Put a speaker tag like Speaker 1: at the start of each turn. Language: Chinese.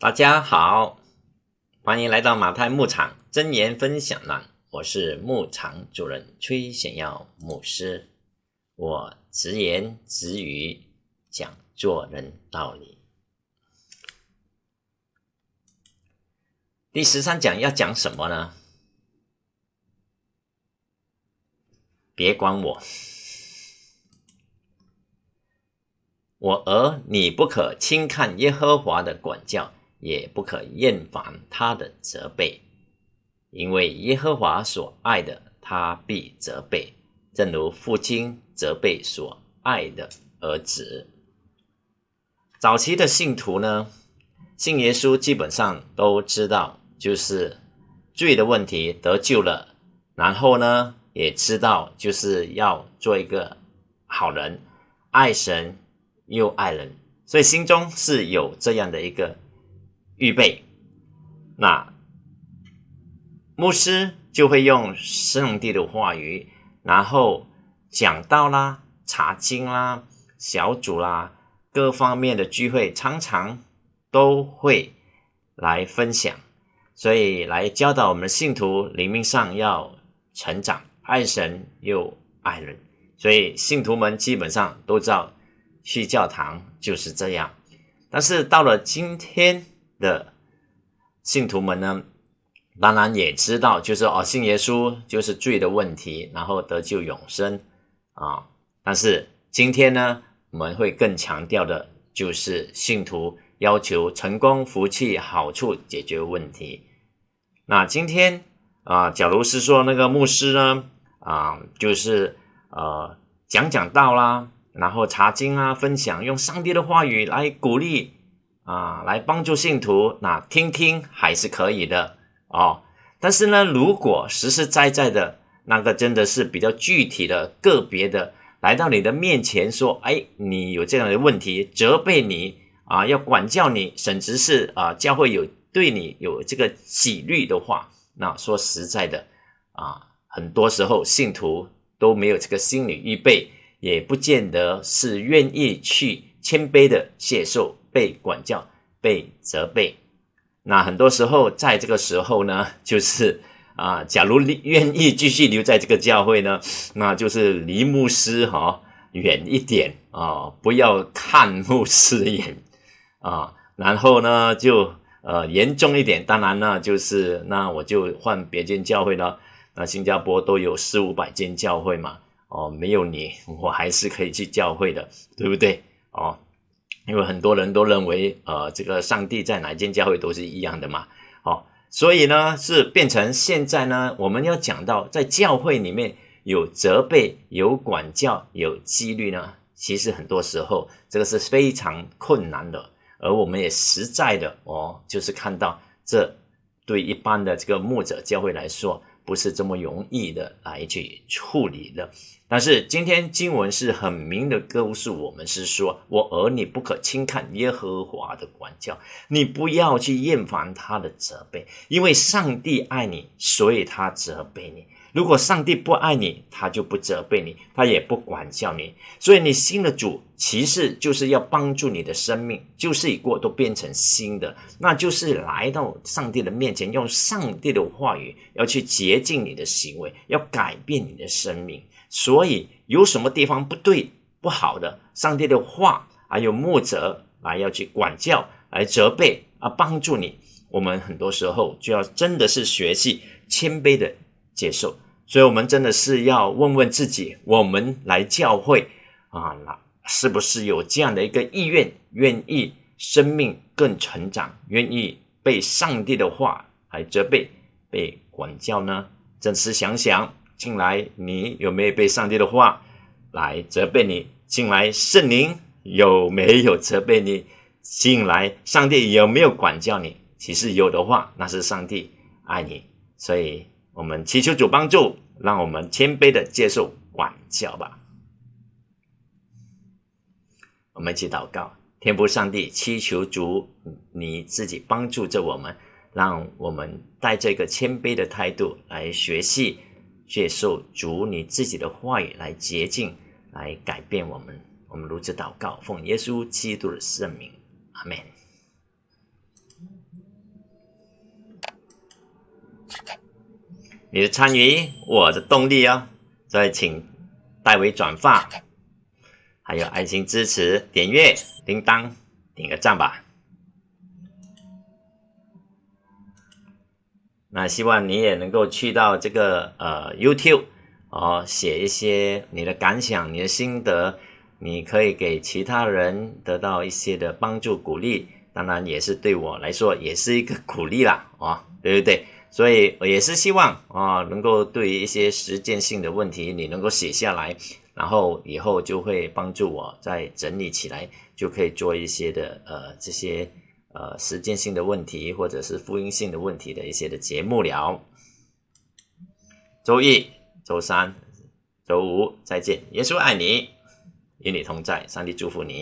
Speaker 1: 大家好，欢迎来到马太牧场真言分享栏。我是牧场主人崔显耀牧师，我直言直语讲做人道理。第十三讲要讲什么呢？别管我，我儿，你不可轻看耶和华的管教。也不可厌烦他的责备，因为耶和华所爱的，他必责备，正如父亲责备所爱的儿子。早期的信徒呢，信耶稣基本上都知道，就是罪的问题得救了，然后呢，也知道就是要做一个好人，爱神又爱人，所以心中是有这样的一个。预备，那牧师就会用上帝的话语，然后讲道啦、查经啦、小组啦、各方面的聚会，常常都会来分享，所以来教导我们信徒灵命上要成长，爱神又爱人，所以信徒们基本上都知道去教堂就是这样，但是到了今天。的信徒们呢，当然也知道，就是哦，信耶稣就是罪的问题，然后得救永生啊。但是今天呢，我们会更强调的，就是信徒要求成功、福气、好处解决问题。那今天啊，假如是说那个牧师呢，啊，就是呃讲讲道啦，然后查经啊，分享用上帝的话语来鼓励。啊，来帮助信徒，那听听还是可以的哦。但是呢，如果实实在在的那个真的是比较具体的、个别的，来到你的面前说：“哎，你有这样的问题，责备你啊，要管教你，甚至是啊，教会有对你有这个纪律的话，那说实在的啊，很多时候信徒都没有这个心理预备，也不见得是愿意去谦卑的接受。”被管教、被责备，那很多时候在这个时候呢，就是啊，假如愿意继续留在这个教会呢，那就是离牧师哈远一点啊，不要看牧师眼啊，然后呢就呃严重一点，当然呢就是那我就换别间教会了。那新加坡都有四五百间教会嘛，哦，没有你我还是可以去教会的，对不对？哦。因为很多人都认为，呃，这个上帝在哪间教会都是一样的嘛，好，所以呢，是变成现在呢，我们要讲到在教会里面有责备、有管教、有纪律呢，其实很多时候这个是非常困难的，而我们也实在的哦，就是看到这对一般的这个牧者教会来说。不是这么容易的来去处理的，但是今天经文是很明的告诉我们，是说我儿女不可轻看耶和华的管教，你不要去厌烦他的责备，因为上帝爱你，所以他责备你。如果上帝不爱你，他就不责备你，他也不管教你。所以你新的主其实就是要帮助你的生命，就是已过，都变成新的。那就是来到上帝的面前，用上帝的话语要去洁净你的行为，要改变你的生命。所以有什么地方不对、不好的，上帝的话还有牧者来要去管教、来责备啊，帮助你。我们很多时候就要真的是学习谦卑的。接受，所以，我们真的是要问问自己：我们来教会啊，那是不是有这样的一个意愿，愿意生命更成长，愿意被上帝的话来责备、被管教呢？真是想想，进来你有没有被上帝的话来责备你？进来圣灵有没有责备你？进来上帝有没有管教你？其实有的话，那是上帝爱你，所以。我们祈求主帮助，让我们谦卑的接受管教吧。我们一起祷告，天父上帝，祈求主你自己帮助着我们，让我们带着一个谦卑的态度来学习，接受主你自己的话语来洁净，来改变我们。我们如此祷告，奉耶稣基督的圣名，阿门。你的参与，我的动力哦。所以请代为转发，还有爱心支持，点阅铃铛，点个赞吧。那希望你也能够去到这个呃 YouTube 哦，写一些你的感想、你的心得，你可以给其他人得到一些的帮助鼓励，当然也是对我来说也是一个鼓励啦，哦，对不对？所以我也是希望啊，能够对于一些实践性的问题，你能够写下来，然后以后就会帮助我再整理起来，就可以做一些的呃这些。呃，实践性的问题，或者是复音性的问题的一些的节目了。周一、周三、周五再见，耶稣爱你，与你同在，上帝祝福你。